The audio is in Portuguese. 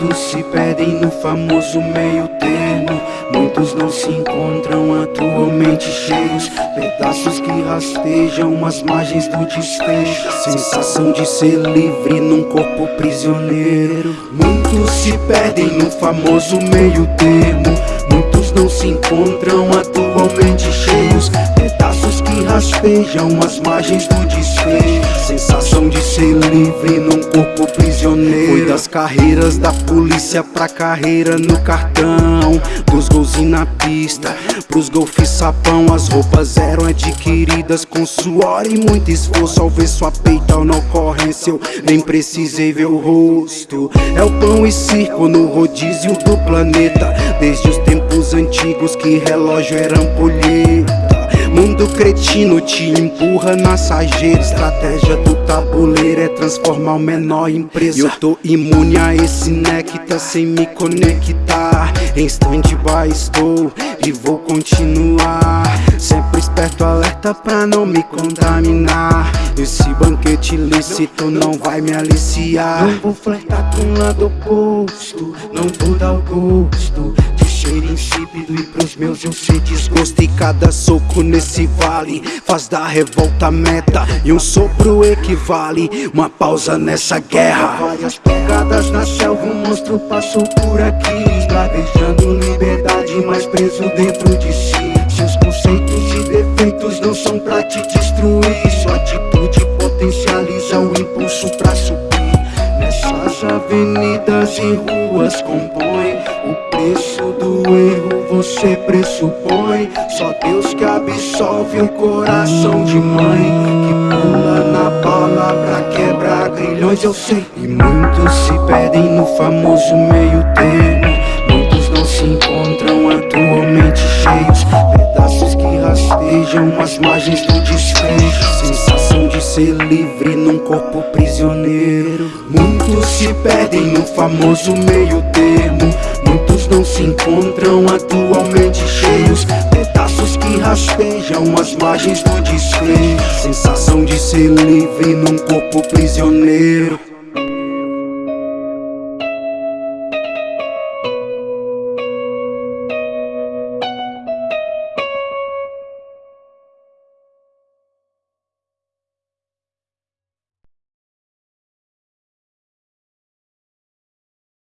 Muitos se perdem no famoso meio termo. Muitos não se encontram atualmente cheios. Pedaços que rastejam as margens do desfecho. Sensação de ser livre num corpo prisioneiro. Muitos se perdem no famoso meio termo. Muitos não se encontram atualmente rastejam as margens do desfecho. Sensação de ser livre num corpo prisioneiro. Foi das carreiras da polícia pra carreira no cartão. Dos gols na pista, pros golfes sapão. As roupas eram adquiridas com suor e muito esforço. Ao ver sua peita na ocorrência eu nem precisei ver o rosto. É o pão e circo no rodízio do planeta. Desde os tempos antigos que relógio era ampulheta Mundo cretino te empurra sarjeta. Estratégia do tabuleiro é transformar o menor em empresa. Eu tô imune a esse néctar sem me conectar. Em stand-by estou e vou continuar. Sempre esperto, alerta pra não me contaminar. Esse banquete ilícito não vai me aliciar. Não vou flertar com o lado oposto Não vou dar o gosto cheiro insípido e pros meus eu sei desgosto E cada soco nesse vale faz da revolta meta E um sopro equivale uma pausa nessa guerra. Várias pegadas na selva, um monstro passou por aqui Escravejando liberdade, mas preso dentro de si. Seus conceitos e defeitos não são pra te destruir Avenidas e ruas compõe o preço do erro você pressupõe. Só Deus que absolve o coração de mãe. Que pula na bala pra quebrar grilhões eu sei. E muitos se perdem no famoso meio termo. Muitos não se encontram atualmente cheios. Pedaços que rastejam as margens do desfecho. Sensação de ser livre prisioneiro. Muitos se perdem no famoso meio termo. Não se encontram atualmente cheios. Pedaços que rastejam as margens do desfecho. Sensação de ser livre num corpo prisioneiro